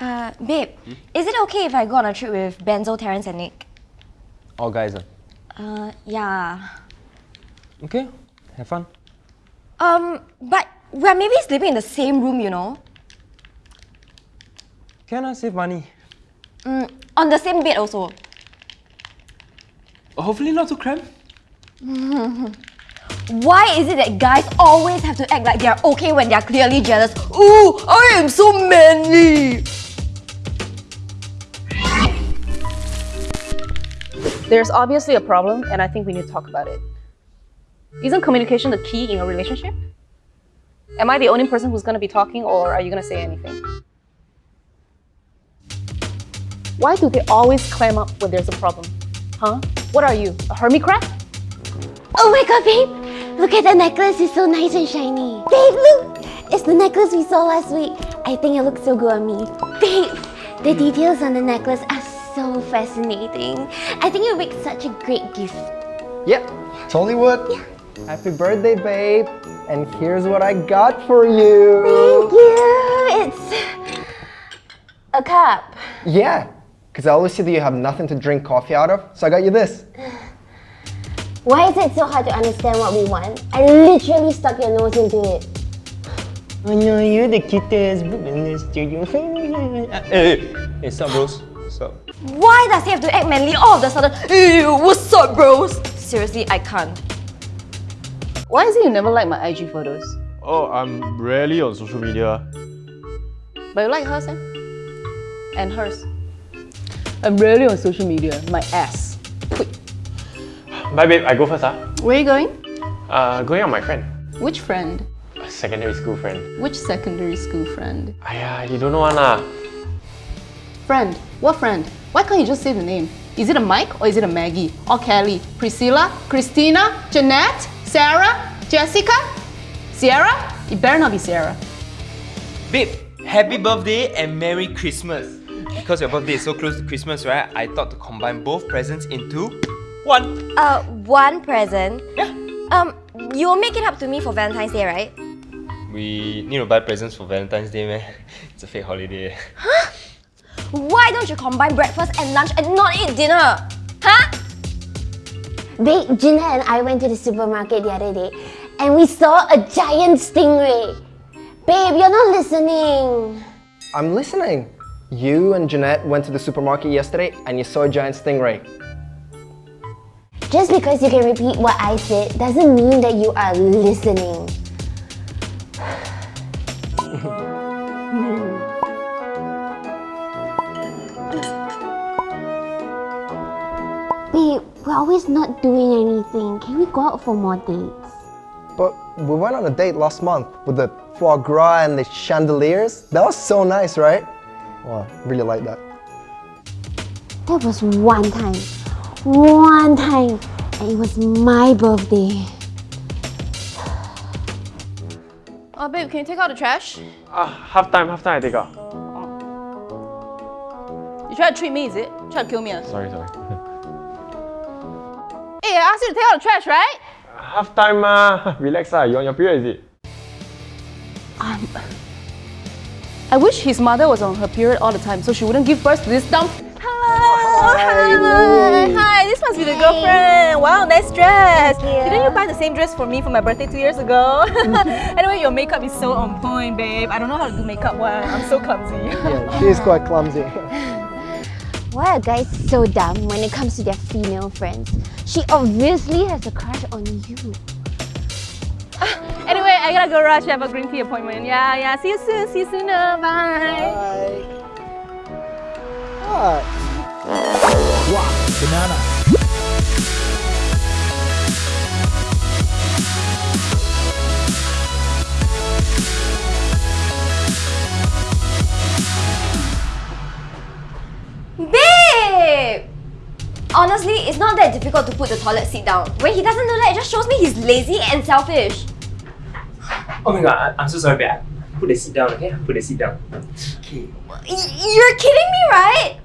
Uh, babe, is it okay if I go on a trip with Benzo, Terence, and Nick? All guys. Uh. Uh, yeah. Okay, have fun. Um, but we're maybe sleeping in the same room, you know? Can I save money? Mm, on the same bed also. Hopefully not too cramped. Why is it that guys always have to act like they're okay when they're clearly jealous? Ooh, I am so manly! There's obviously a problem, and I think we need to talk about it. Isn't communication the key in a relationship? Am I the only person who's gonna be talking, or are you gonna say anything? Why do they always clam up when there's a problem? Huh? What are you, a hermit crab? Oh my god, babe! Look at the necklace, it's so nice and shiny. Babe, look! It's the necklace we saw last week. I think it looks so good on me. Babe, the details on the necklace are so fascinating. I think it would make such a great gift. Yep, totally would. Yeah. Happy birthday, babe. And here's what I got for you. Thank you! It's a cup. Yeah, because I always see that you have nothing to drink coffee out of, so I got you this. Why is it so hard to understand what we want? I literally stuck your nose into it. I know you're the cutest book in the studio. hey, hey, sup, bros? Sup? Why does he have to act manly all of a sudden? Ew, what's up, bros? Seriously, I can't. Why is it you never like my IG photos? Oh, I'm rarely on social media. But you like hers, eh? And hers. I'm rarely on social media. My ass. Bye, babe. I go first, ah. Where are you going? Uh, going out with my friend. Which friend? A secondary school friend. Which secondary school friend? Aya, you don't know one ah. Friend? What friend? Why can't you just say the name? Is it a Mike or is it a Maggie? Or Kelly? Priscilla? Christina? Jeanette? Sarah? Jessica? Sierra? It better not be Sierra. Babe, happy birthday and Merry Christmas. Because your birthday is so close to Christmas, right? I thought to combine both presents into one. Uh, one present? Yeah. Um, you'll make it up to me for Valentine's Day, right? We need to buy presents for Valentine's Day, man. It's a fake holiday. Why don't you combine breakfast and lunch and not eat dinner? Huh? Babe, Gina and I went to the supermarket the other day and we saw a giant stingray. Babe, you're not listening. I'm listening. You and Jeanette went to the supermarket yesterday and you saw a giant stingray. Just because you can repeat what I said doesn't mean that you are listening. Babe, we're always not doing anything. Can we go out for more dates? But we went on a date last month with the foie gras and the chandeliers. That was so nice, right? Wow, really like that. That was one time. One time. And it was my birthday. Oh, babe, can you take out the trash? Ah, half time, half time I take out. You try to treat me, is it? Try to kill me? Sorry, sorry. Hey, I asked you to take out the trash, right? half time ma. Relax ah. You on your period is it? Um, I wish his mother was on her period all the time so she wouldn't give birth to this dumb... Hello! Hi! Hi, this must be the girlfriend. Wow, nice dress. Didn't you buy the same dress for me for my birthday two years ago? anyway, your makeup is so on point, babe. I don't know how to do makeup one. I'm so clumsy. Yeah, she is quite clumsy. Why are guys so dumb when it comes to their female friends? She obviously has a crush on you. Anyway, I gotta go rush. I have a green tea appointment. Yeah, yeah. See you soon. See you soon. uh, Bye. Bye. What? Wow, banana. Honestly, it's not that difficult to put the toilet seat down. When he doesn't do that, it just shows me he's lazy and selfish. Oh my god, I- I'm so sorry, babe. Put the seat down, okay? Put the seat down. Okay. Y- You're kidding me, right?